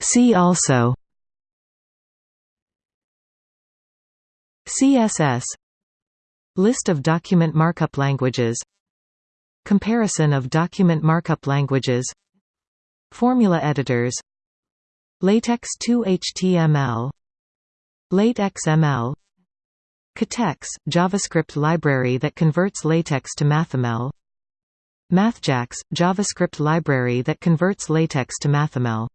See also CSS List of document markup languages. Comparison of document markup languages. Formula editors. LaTeX 2 HTML LateXML Katex, JavaScript library that converts LaTeX to MathML MathJax, JavaScript library that converts LaTeX to MathML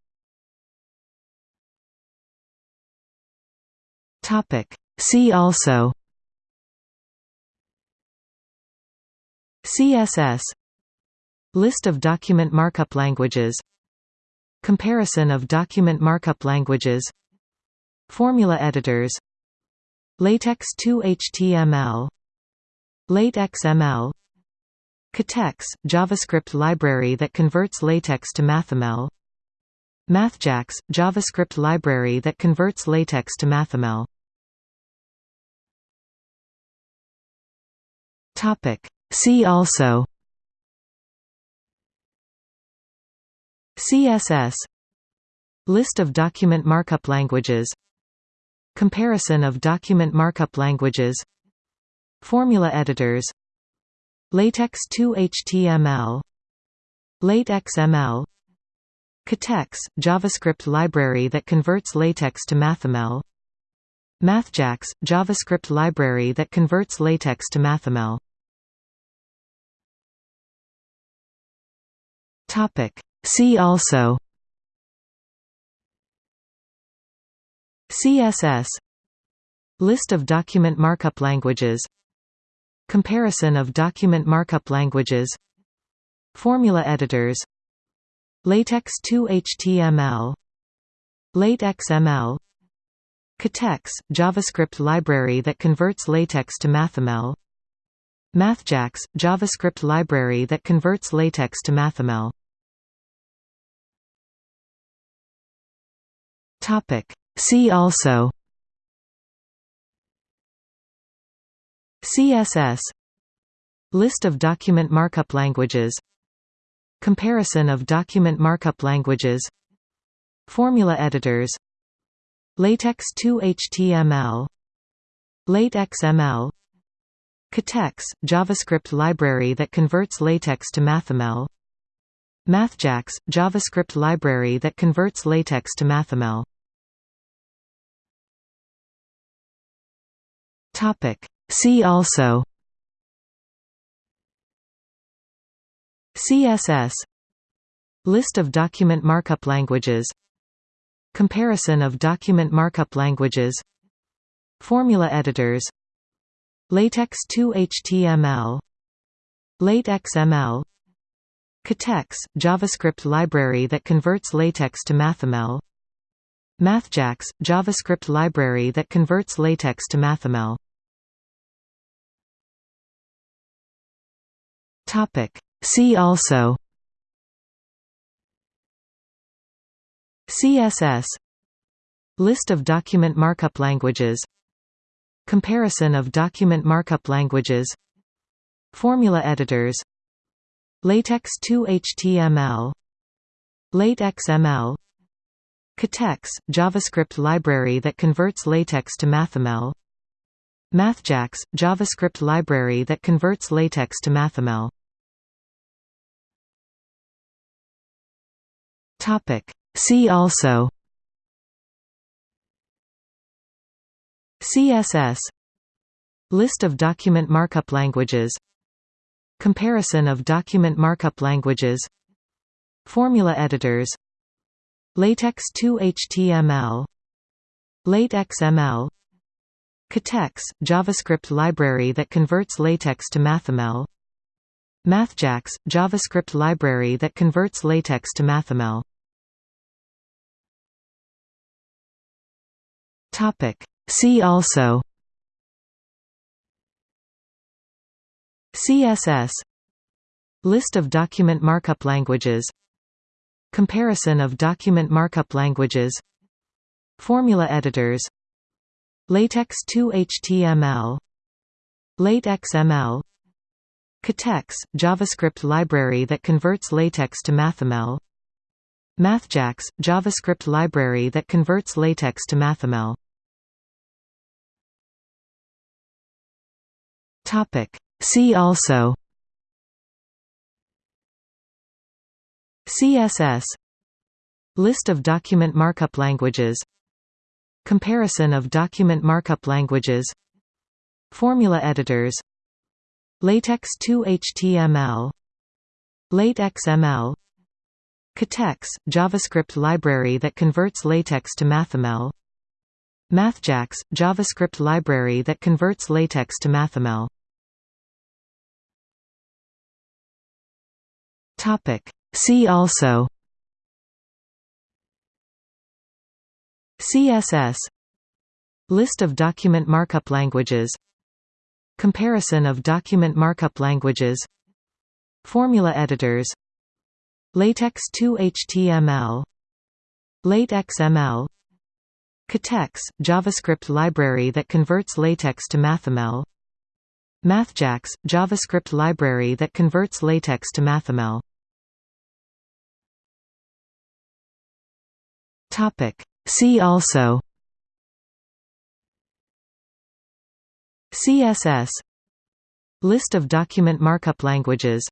See also. CSS List of document markup languages. Comparison of document markup languages. Formula editors. LaTeX 2 HTML LateXML Katex, JavaScript library that converts LaTeX to MathML MathJax, JavaScript library that converts LaTeX to MathML See also CSS List of document markup languages. Comparison of document markup languages. Formula editors. LaTeX 2 HTML LateXML Katex, JavaScript library that converts LaTeX to MathML MathJax, JavaScript library that converts LaTeX to MathML See also CSS List of document markup languages. Comparison of document markup languages. Formula editors. LaTeX 2 HTML LateXML Katex, JavaScript library that converts LaTeX to MathML MathJax, JavaScript library that converts LaTeX to MathML See also CSS List of document markup languages. Comparison of document markup languages. Formula editors LaTeX 2 HTML LateXML Katex, JavaScript library that converts LaTeX to MathML MathJax, JavaScript library that converts LaTeX to MathML See also CSS List of document markup languages Comparison of document markup languages Formula editors LaTeX 2 HTML LateXML Katex, JavaScript library that converts LaTeX to MathML MathJax, JavaScript library that converts LaTeX to MathML See also CSS List of document markup languages. Comparison of document markup languages. Formula editors. LaTeX 2 HTML LateXML Katex, JavaScript library that converts LaTeX to MathML MathJax, JavaScript library that converts LaTeX to MathML See also CSS List of document markup languages Comparison of document markup languages Formula editors LaTeX 2 HTML LateXML Katex, JavaScript library that converts LaTeX to MathML MathJax, JavaScript library that converts LaTeX to MathML See also CSS List of document markup languages. Comparison of document markup languages. Formula editors. LaTeX 2 HTML LateXML Katex, JavaScript library that converts LaTeX to MathML MathJax – JavaScript library that converts LaTeX to MathML See also CSS List of document markup languages. Comparison of document markup languages. Formula editors. LaTeX 2 HTML LateXML Katex, JavaScript library that converts LaTeX to MathML MathJax, JavaScript library that converts LaTeX to MathML See also CSS List of document markup languages. Comparison of document markup languages. Formula editors. LaTeX 2 HTML LateXML Katex, JavaScript library that converts LaTeX to MathML MathJax, JavaScript library that converts LaTeX to MathML See also. CSS List of document markup languages.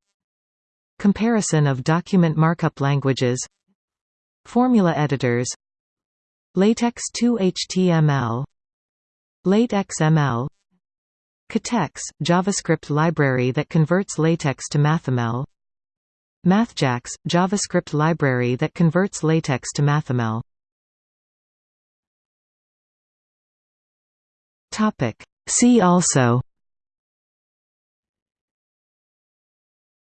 Comparison of document markup languages. Formula editors LaTeX 2 HTML LateXML Katex, JavaScript library that converts LaTeX to MathML MathJax, JavaScript library that converts LaTeX to MathML See also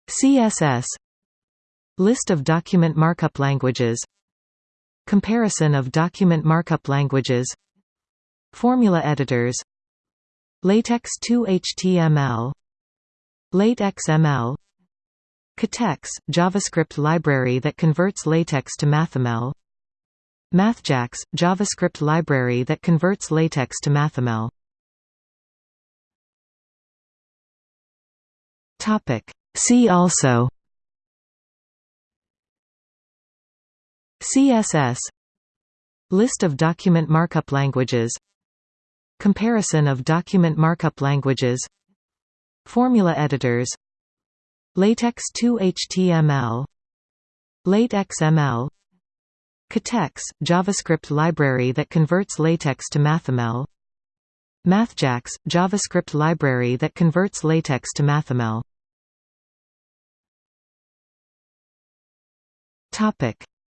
CSS List of document markup languages Comparison of document markup languages Formula editors LaTeX 2 HTML LateXML Katex, JavaScript library that converts LaTeX to MathML MathJax, JavaScript library that converts LaTeX to MathML See also CSS List of document markup languages Comparison of document markup languages Formula editors LaTeX 2 HTML LateXML Katex, JavaScript library that converts LaTeX to MathML MathJax, JavaScript library that converts LaTeX to MathML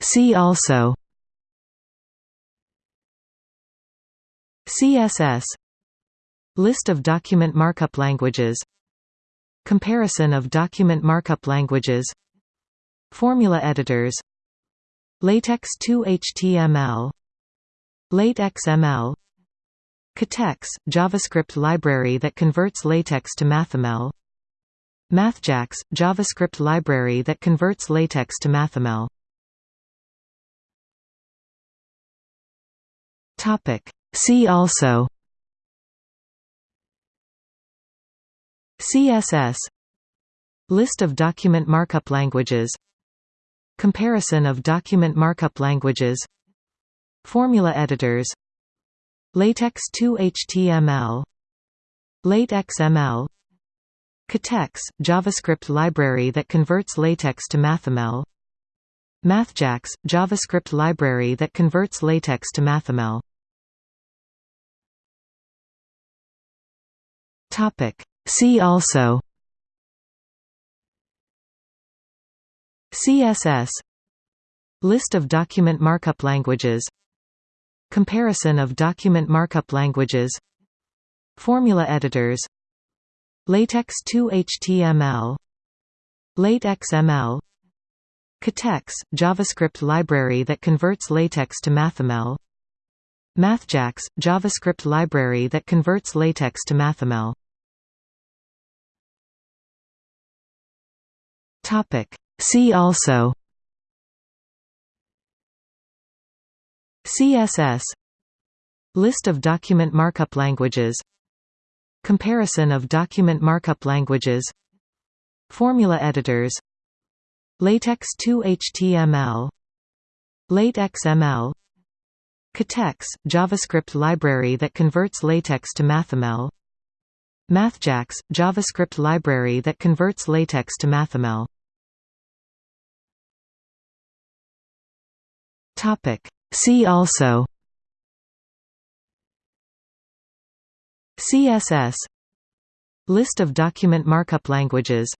See also CSS List of document markup languages Comparison of document markup languages Formula editors LaTeX 2 HTML LateXML Katex, JavaScript library that converts LaTeX to MathML MathJax, JavaScript library that converts LaTeX to MathML See also CSS List of document markup languages. Comparison of document markup languages. Formula editors. LaTeX 2 HTML LateXML Katex, JavaScript library that converts LaTeX to MathML MathJax, JavaScript library that converts LaTeX to MathML See also CSS List of document markup languages. Comparison of document markup languages. Formula editors. LaTeX 2 HTML LateXML Katex, JavaScript library that converts LaTeX to MathML MathJax, JavaScript library that converts LaTeX to MathML See also CSS List of document markup languages. Comparison of document markup languages. Formula editors. LaTeX 2 HTML Late XML KaTeX, JavaScript library that converts LaTeX to MathML MathJax, JavaScript library that converts LaTeX to MathML Topic. See also CSS List of document markup languages.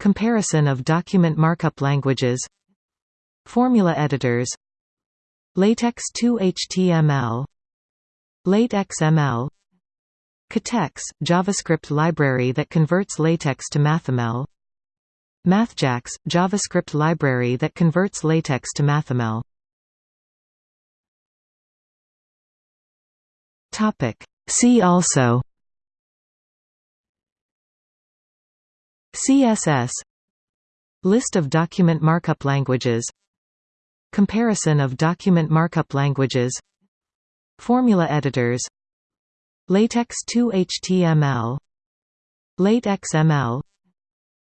Comparison of document markup languages. Formula editors. LaTeX 2 HTML Late XML KaTeX, JavaScript library that converts LaTeX to MathML MathJax, JavaScript library that converts LaTeX to MathML See also. CSS List of document markup languages. Comparison of document markup languages. Formula editors LaTeX 2 HTML Late XML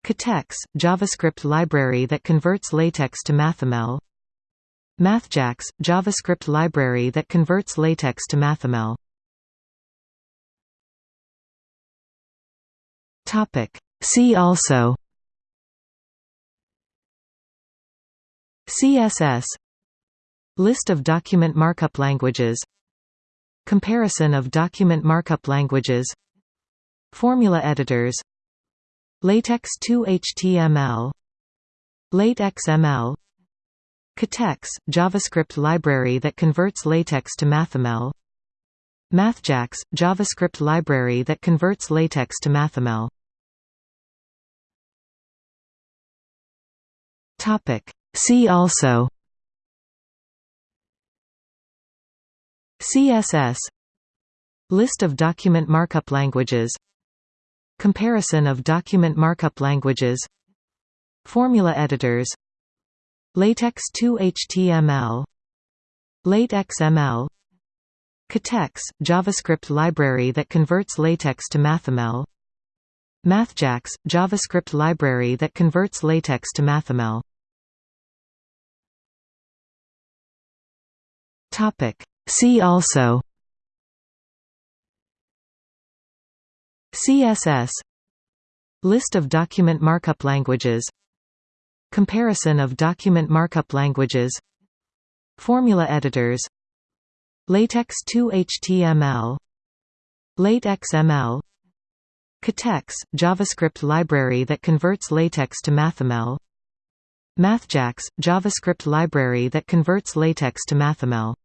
KaTeX, JavaScript library that converts LaTeX to MathML MathJax, JavaScript library that converts LaTeX to MathML See also CSS List of document markup languages Comparison of document markup languages Formula editors LaTeX 2 HTML Late XML KaTeX, JavaScript library that converts LaTeX to MathML MathJax, JavaScript library that converts LaTeX to MathML See also CSS List of document markup languages. Comparison of document markup languages. Formula editors. LaTeX 2 HTML Late XML KaTeX, JavaScript library that converts LaTeX to MathML MathJax, JavaScript library that converts LaTeX to MathML See also CSS List of document markup languages. Comparison of document markup languages. Formula editors. LaTeX 2 HTML Late XML KaTeX, JavaScript library that converts LaTeX to MathML MathJax, JavaScript library that converts LaTeX to MathML